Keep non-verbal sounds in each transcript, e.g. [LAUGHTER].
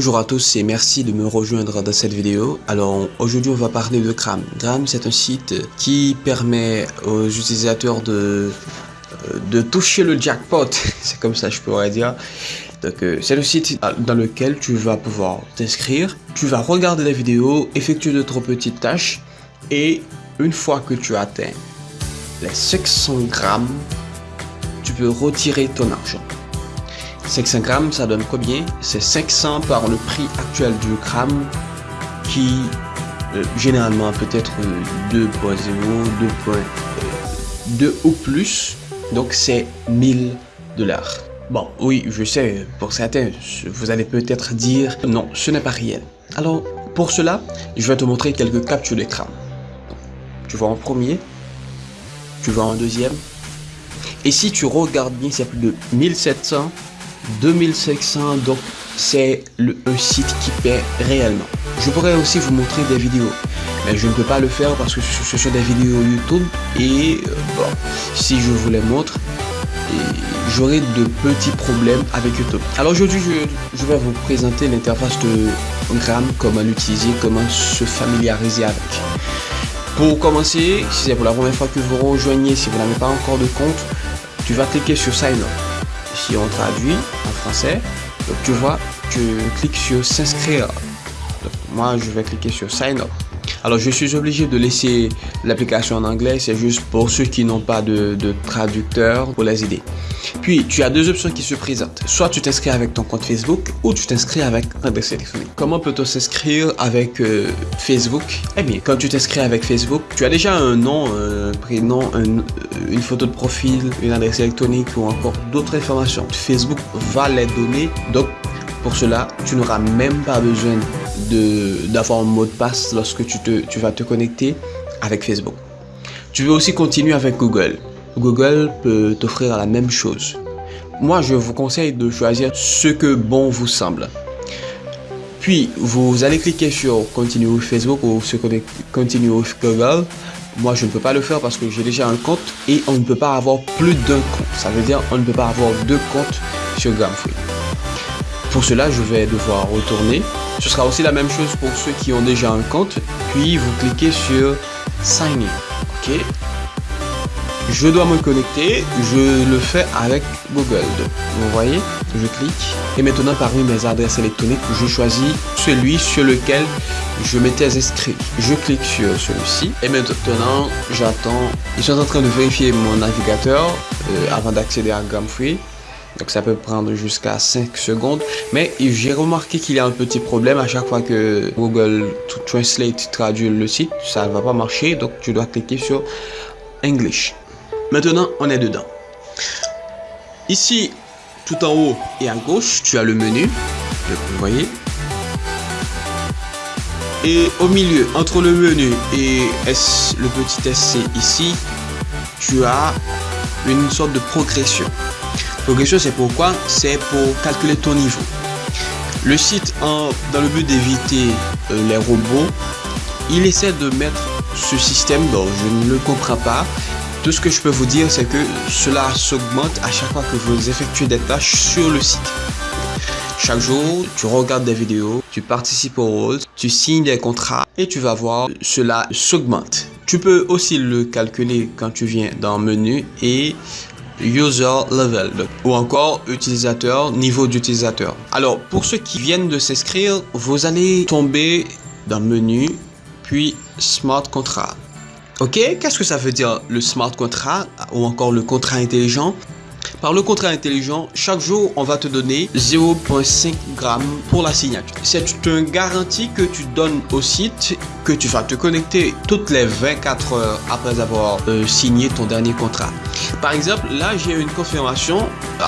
Bonjour à tous et merci de me rejoindre dans cette vidéo. Alors aujourd'hui on va parler de Gram. Gram c'est un site qui permet aux utilisateurs de, euh, de toucher le jackpot, [LAUGHS] c'est comme ça je pourrais dire. Donc euh, c'est le site dans lequel tu vas pouvoir t'inscrire, tu vas regarder la vidéo, effectuer d'autres petites tâches et une fois que tu atteins les 500 grammes, tu peux retirer ton argent. 500 grammes, ça donne combien? C'est 500 par le prix actuel du gramme qui euh, généralement peut être 2.0, 2.2 ou plus. Donc c'est 1000 dollars. Bon, oui, je sais, pour certains, vous allez peut-être dire non, ce n'est pas réel. Alors, pour cela, je vais te montrer quelques captures d'écran. Tu vois en premier, tu vois en deuxième. Et si tu regardes bien, c'est plus de 1700 2500 donc c'est un site qui paie réellement. Je pourrais aussi vous montrer des vidéos, mais je ne peux pas le faire parce que ce sont des vidéos YouTube et euh, bon, si je vous les montre, j'aurai de petits problèmes avec YouTube. Alors aujourd'hui, je, vais vous présenter l'interface de Gram, comment l'utiliser, comment se familiariser avec. Pour commencer, si c'est pour la première fois que vous rejoignez, si vous n'avez pas encore de compte, tu vas cliquer sur Sign si on traduit en français, donc tu vois, tu cliques sur s'inscrire. Moi, je vais cliquer sur sign up. Alors, je suis obligé de laisser l'application en anglais, c'est juste pour ceux qui n'ont pas de, traducteur pour les aider. Puis, tu as deux options qui se présentent. Soit tu t'inscris avec ton compte Facebook ou tu t'inscris avec un adresse téléphonique. Comment peut-on s'inscrire avec euh, Facebook? Eh bien, quand tu t'inscris avec Facebook, tu as déjà un nom, un prénom, une photo de profil, une adresse électronique ou encore d'autres informations. Facebook va les donner. Donc, pour cela, tu n'auras même pas besoin d'avoir un mot de passe lorsque tu, vas te connecter avec Facebook. Tu veux aussi continuer avec Google. Google peut t'offrir la même chose. Moi, je vous conseille de choisir ce que bon vous semble. Puis, vous allez cliquer sur Continue avec Facebook ou se Continue avec Google. Moi, je ne peux pas le faire parce que j'ai déjà un compte et on ne peut pas avoir plus d'un compte. Ça veut dire on ne peut pas avoir deux comptes sur Gramfree. Pour cela, je vais devoir retourner. Ce sera aussi la même chose pour ceux qui ont déjà un compte. Puis, vous cliquez sur Sign in. OK je dois me connecter, je le fais avec Google. Vous voyez, je clique et maintenant parmi mes adresses électroniques, je choisis celui sur lequel je m'étais inscrit. Je clique sur celui-ci et maintenant j'attends. Ils sont en train de vérifier mon navigateur euh, avant d'accéder à Gramfree. Donc ça peut prendre jusqu'à 5 secondes. Mais j'ai remarqué qu'il y a un petit problème à chaque fois que Google Translate traduit le site. Ça ne va pas marcher. Donc tu dois cliquer sur English. Maintenant, on est dedans. Ici, tout en haut et à gauche, tu as le menu. Vous voyez. Et au milieu, entre le menu et le petit SC ici, tu as une sorte de progression. Progression, c'est pourquoi? C'est pour calculer ton niveau. Le site, dans le but d'éviter euh, les robots, il essaie de mettre ce système, dont je ne le comprends pas, tout ce que je peux vous dire, c'est que cela s'augmente à chaque fois que vous effectuez des tâches sur le site. Chaque jour, tu regardes des vidéos, tu participes au rôle, tu signes des contrats et tu vas voir, cela s'augmente. Tu peux aussi le calculer quand tu viens dans menu et user level ou encore utilisateur, niveau d'utilisateur. Alors pour ceux qui viennent de s'inscrire, vous allez tomber dans menu puis smart contract. Ok, qu'est-ce que ça veut dire le smart contract ou encore le contrat intelligent? Par le contrat intelligent, chaque jour, on va te donner 0,5 g pour la signature. C'est une garantie que tu donnes au site que tu vas te connecter toutes les 24 heures après avoir euh, signé ton dernier contrat. Par exemple, là, j'ai une confirmation.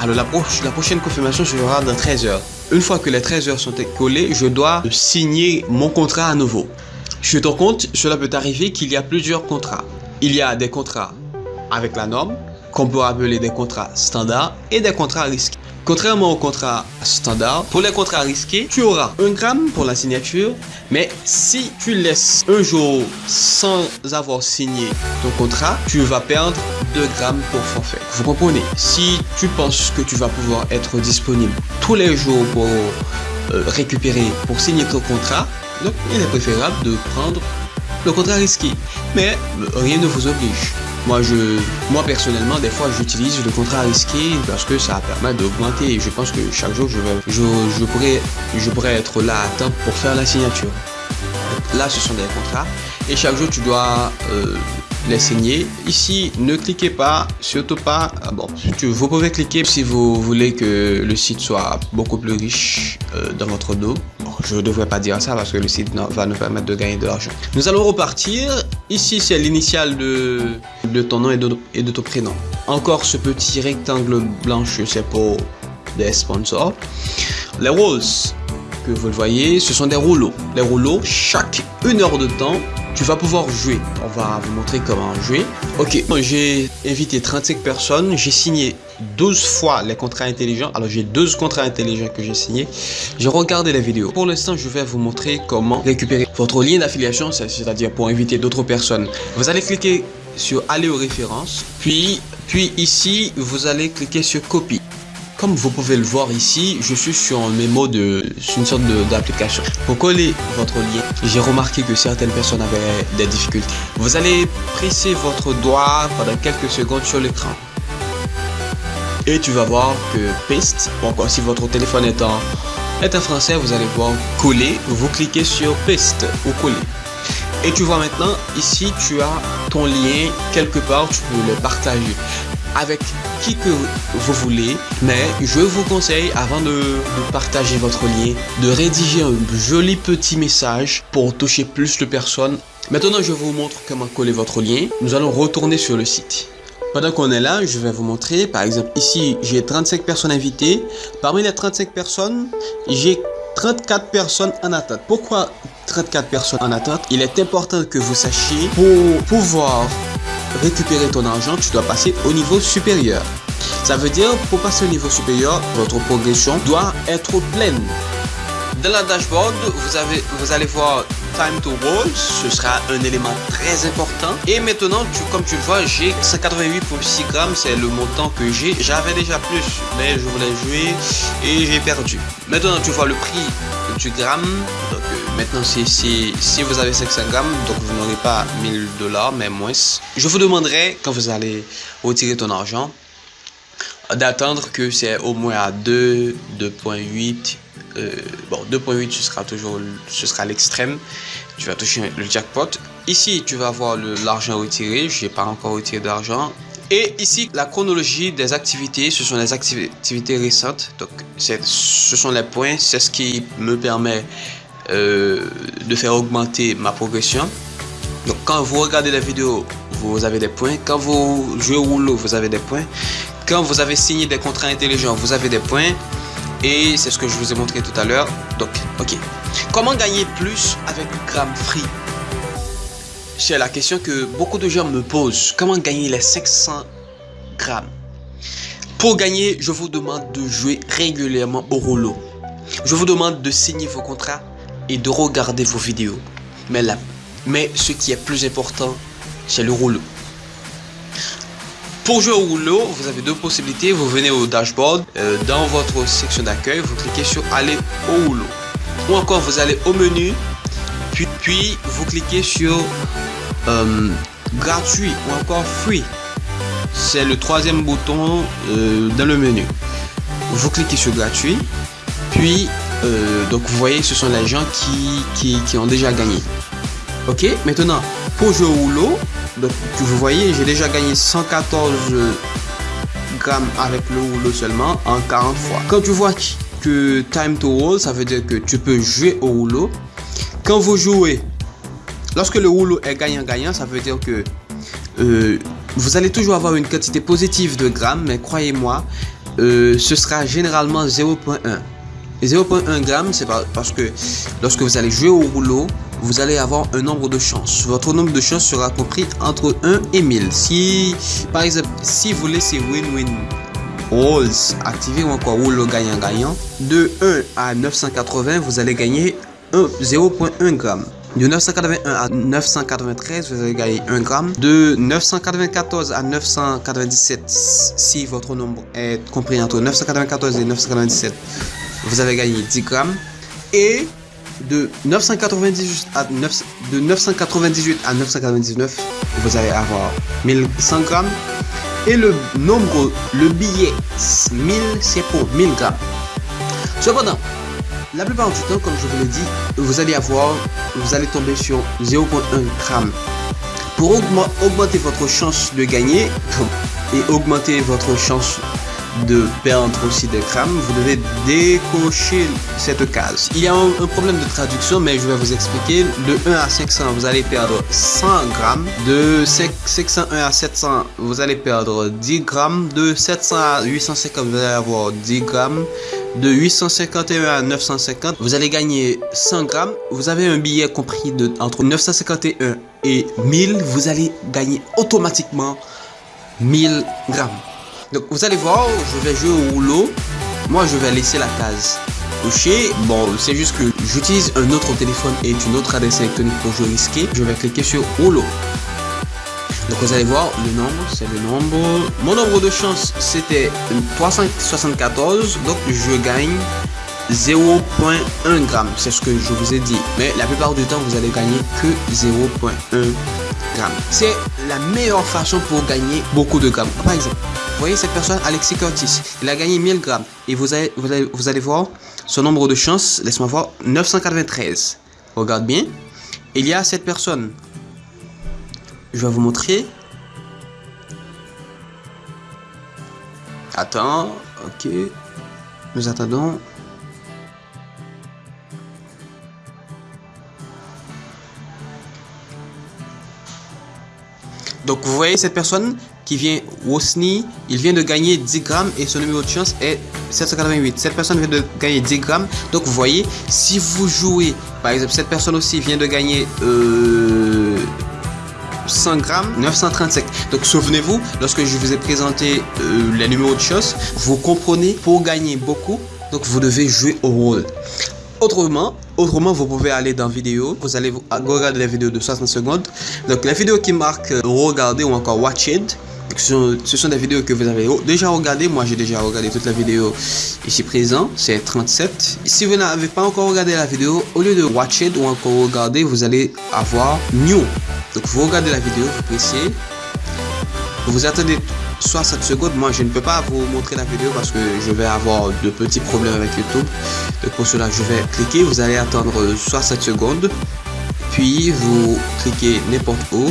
Alors, la, prochaine confirmation sera dans 13 heures. Une fois que les 13 heures sont écoulées, je dois signer mon contrat à nouveau. Je te compte, cela peut arriver qu'il y a plusieurs contrats. Il y a des contrats avec la norme, qu'on peut appeler des contrats standards, et des contrats risqués. Contrairement aux contrats standards, pour les contrats risqués, tu auras un gramme pour la signature, mais si tu laisses un jour sans avoir signé ton contrat, tu vas perdre 2 grammes pour forfait. Vous comprenez? Si tu penses que tu vas pouvoir être disponible tous les jours pour euh, récupérer pour signer ton contrat, donc il est préférable de prendre le contrat risqué. Mais euh, rien ne vous oblige. Moi, je, moi personnellement, des fois, j'utilise le contrat risqué parce que ça permet d'augmenter. Je pense que chaque jour, je, vais, je, je, pourrais, je pourrais être là à temps pour faire la signature. Là, ce sont des contrats. Et chaque jour, tu dois euh, les signer. Ici, ne cliquez pas, surtout pas. Ah bon, vous pouvez cliquer si vous voulez que le site soit beaucoup plus riche euh, dans votre dos. je ne devrais pas dire ça parce que le site va nous permettre de gagner de l'argent. Nous allons repartir. Ici, c'est l'initiale de, de ton nom et de, ton prénom. Encore ce petit rectangle blanche, c'est pour des sponsors. Les rolls, que vous le voyez, ce sont des rouleaux. Les rouleaux, chaque une heure de temps, tu vas pouvoir jouer. On va vous montrer comment jouer. Ok, j'ai invité 35 personnes, j'ai signé 12 fois les contrats intelligents. Alors j'ai 12 contrats intelligents que j'ai signés. J'ai regardé la vidéo. Pour l'instant, je vais vous montrer comment récupérer votre lien d'affiliation, c'est-à-dire pour inviter d'autres personnes. Vous allez cliquer sur aller aux références, puis, puis ici, vous allez cliquer sur copie. Comme vous pouvez le voir ici, je suis sur un mémo de une sorte d'application. Pour coller votre lien, j'ai remarqué que certaines personnes avaient des difficultés. Vous allez presser votre doigt pendant quelques secondes sur l'écran. Et tu vas voir que paste, encore si votre téléphone est en, est en français, vous allez voir coller. Vous cliquez sur paste ou coller. Et tu vois maintenant, ici, tu as ton lien quelque part, tu peux le partager avec qui que vous voulez. Mais je vous conseille, avant de, partager votre lien, de rédiger un joli petit message pour toucher plus de personnes. Maintenant, je vous montre comment coller votre lien. Nous allons retourner sur le site. Pendant qu'on est là, je vais vous montrer. Par exemple, ici, j'ai 35 personnes invitées. Parmi les 35 personnes, j'ai 34 personnes en attente. Pourquoi 34 personnes en attente? Il est important que vous sachiez pour pouvoir récupérer ton argent, tu dois passer au niveau supérieur. Ça veut dire, pour passer au niveau supérieur, votre progression doit être pleine. Dans la dashboard, vous, vous allez voir Time to Roll, ce sera un élément très important. Et maintenant, tu, comme tu le vois, j'ai 188,6 grammes, c'est le montant que j'ai. J'avais déjà plus, mais je voulais jouer et j'ai perdu. Maintenant, tu vois le prix du gramme. Donc, euh, maintenant, si, si vous avez 500 grammes, donc vous n'aurez pas 1000 dollars, mais moins. Je vous demanderai, quand vous allez retirer ton argent, d'attendre que c'est au moins à 2, 2.8 euh, bon 2.8 ce sera toujours ce sera l'extrême. Tu vas toucher le jackpot. Ici tu vas voir l'argent retiré. J'ai pas encore retiré d'argent. Et ici la chronologie des activités. Ce sont les activités récentes. Donc ce sont les points. C'est ce qui me permet euh, de faire augmenter ma progression. Donc quand vous regardez la vidéo vous avez des points. Quand vous jouez au rouleau vous avez des points. Quand vous avez signé des contrats intelligents vous avez des points et c'est ce que je vous ai montré tout à l'heure. Donc, ok. Comment gagner plus avec Gram Free? C'est la question que beaucoup de gens me posent. Comment gagner les 500 grammes? Pour gagner, je vous demande de jouer régulièrement au rouleau. Je vous demande de signer vos contrats et de regarder vos vidéos. Mais, mais ce qui est plus important, c'est le rouleau. Pour jouer au rouleau, vous avez deux possibilités. Vous venez au dashboard, euh, dans votre section d'accueil, vous cliquez sur aller au rouleau. Ou encore, vous allez au menu, puis, vous cliquez sur euh, gratuit ou encore free. C'est le troisième bouton euh, dans le menu. Vous cliquez sur gratuit, puis donc vous voyez, ce sont les gens qui, qui ont déjà gagné. Ok, maintenant pour jouer au rouleau, donc vous voyez, j'ai déjà gagné 114 grammes avec le rouleau seulement en 40 fois. Quand tu vois que time to roll, ça veut dire que tu peux jouer au rouleau. Quand vous jouez, lorsque le rouleau est gagnant-gagnant, ça veut dire que euh, vous allez toujours avoir une quantité positive de grammes, mais croyez-moi, euh, ce sera généralement 0.1. 0.1 g, c'est parce que lorsque vous allez jouer au rouleau, vous allez avoir un nombre de chances. Votre nombre de chances sera compris entre 1 et 1000. Si, par exemple, si vous laissez win-win rolls activé ou encore rouleau gagnant-gagnant, de 1 à 980, vous allez gagner 0.1 g. De 981 à 993, vous allez gagner 1 gramme. De 994 à 997, si votre nombre est compris entre 994 et 997, vous avez gagné 10 grammes. Et de 998 à, 9, de 998 à 999, vous allez avoir 1100 grammes. Et le nombre, le billet 1000, c'est pour 1000 grammes. Cependant, la plupart du temps, comme je vous l'ai dit, vous allez avoir, vous allez tomber sur 0.1 gramme. Pour augmenter votre chance de gagner [LAUGHS] et augmenter votre chance de perdre aussi des grammes, vous devez décocher cette case. Il y a un, problème de traduction, mais je vais vous expliquer. De 1 à 500, vous allez perdre 100 grammes. De 501 à 700, vous allez perdre 10 grammes. De 700 à 850, vous allez avoir 10 grammes. De 851 à 950, vous allez gagner 100 grammes. Vous avez un billet compris de, entre 951 et 1000, vous allez gagner automatiquement 1000 grammes. Donc vous allez voir, je vais jouer au rouleau. Moi je vais laisser la case cochée. Bon, c'est juste que j'utilise un autre téléphone et une autre adresse électronique pour jouer risqué. Je vais cliquer sur rouleau. Donc vous allez voir, le nombre, c'est le nombre. Mon nombre de chance, c'était 374. Donc je gagne 0.1 gramme. C'est ce que je vous ai dit. Mais la plupart du temps, vous allez gagner que 0.1 gramme. C'est la meilleure façon pour gagner beaucoup de grammes. Par exemple, voyez cette personne, Alexis Curtis, il a gagné 1000 grammes. Et vous allez, vous allez, vous allez voir son nombre de chances, laisse-moi voir, 993. Regarde bien. Il y a cette personne. Je vais vous montrer. Attends, ok. Nous attendons. Donc vous voyez cette personne? Qui vient Wosni, il vient de gagner 10 grammes et son numéro de chance est 788. Cette personne vient de gagner 10 grammes. Donc vous voyez, si vous jouez, par exemple cette personne aussi vient de gagner 100 euh, grammes, 935. Donc souvenez-vous, lorsque je vous ai présenté euh, les numéros de chance, vous comprenez, pour gagner beaucoup, donc vous devez jouer au rôle. Autrement, autrement, vous pouvez aller dans vidéo, vous allez regarder les vidéos de 60 secondes. Donc les vidéos qui marquent euh, regarder ou encore watch it, ce sont, des vidéos que vous avez déjà regardé. Moi, j'ai déjà regardé toute la vidéo ici présent. C'est 37. Si vous n'avez pas encore regardé la vidéo, au lieu de watch it ou encore regarder, vous allez avoir new. Donc, vous regardez la vidéo, vous pressez. Vous attendez 60 secondes. Moi, je ne peux pas vous montrer la vidéo parce que je vais avoir de petits problèmes avec YouTube. Donc, pour cela, je vais cliquer. Vous allez attendre 60 secondes. Puis, vous cliquez n'importe où.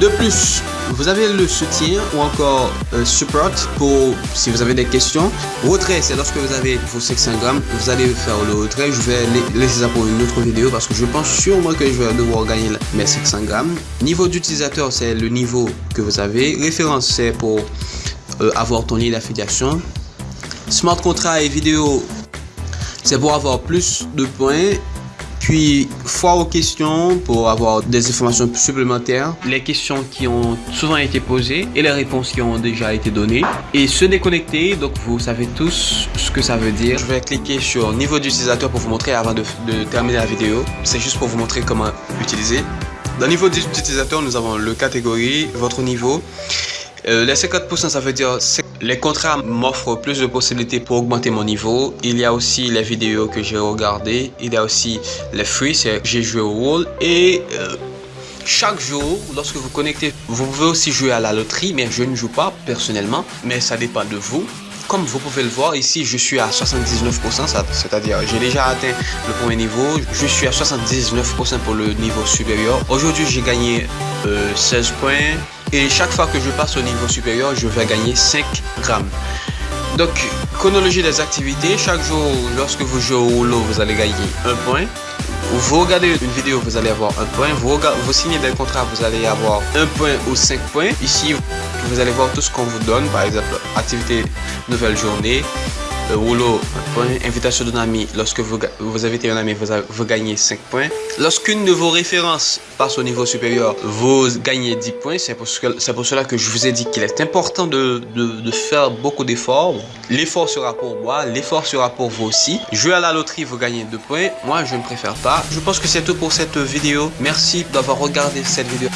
De plus, vous avez le soutien ou encore euh, support pour si vous avez des questions. Retrait, c'est lorsque vous avez vos 500 grammes, vous allez faire le retrait. Je vais laisser ça pour une autre vidéo parce que je pense sûrement que je vais devoir gagner mes 500 grammes. Niveau d'utilisateur, c'est le niveau que vous avez. Référence, c'est pour euh, avoir ton lien d'affiliation. Smart contract et vidéo, c'est pour avoir plus de points puis, foire aux questions pour avoir des informations supplémentaires. Les questions qui ont souvent été posées et les réponses qui ont déjà été données. Et se déconnecter, donc vous savez tous ce que ça veut dire. Je vais cliquer sur niveau d'utilisateur pour vous montrer avant de, terminer la vidéo. C'est juste pour vous montrer comment utiliser. Dans niveau d'utilisateur, nous avons le catégorie, votre niveau. Euh, les 50% ça veut dire les contrats m'offrent plus de possibilités pour augmenter mon niveau. Il y a aussi les vidéos que j'ai regardées. Il y a aussi les free, c'est j'ai joué au rôle. Et euh, chaque jour, lorsque vous connectez, vous pouvez aussi jouer à la loterie, mais je ne joue pas personnellement, mais ça dépend de vous. Comme vous pouvez le voir, ici je suis à 79%, c'est-à-dire j'ai déjà atteint le premier niveau. Je suis à 79% pour le niveau supérieur. Aujourd'hui j'ai gagné 16 euh, points. Et chaque fois que je passe au niveau supérieur, je vais gagner 5 grammes. Donc, chronologie des activités. Chaque jour, lorsque vous jouez au rouleau, vous allez gagner un point. Vous regardez une vidéo, vous allez avoir un point. Vous, vous signez des contrats, vous allez avoir un point ou 5 points. Ici, vous allez voir tout ce qu'on vous donne. Par exemple, activité nouvelle journée, rouleau, point. Invitation d'un ami, lorsque vous, vous invitez un ami, vous, gagnez 5 points. Lorsqu'une de vos références passe au niveau supérieur, vous gagnez 10 points. C'est pour, cela que je vous ai dit qu'il est important de, de, de faire beaucoup d'efforts. L'effort sera pour moi, l'effort sera pour vous aussi. Jouer à la loterie, vous gagnez 2 points. Moi, je ne préfère pas. Je pense que c'est tout pour cette vidéo. Merci d'avoir regardé cette vidéo.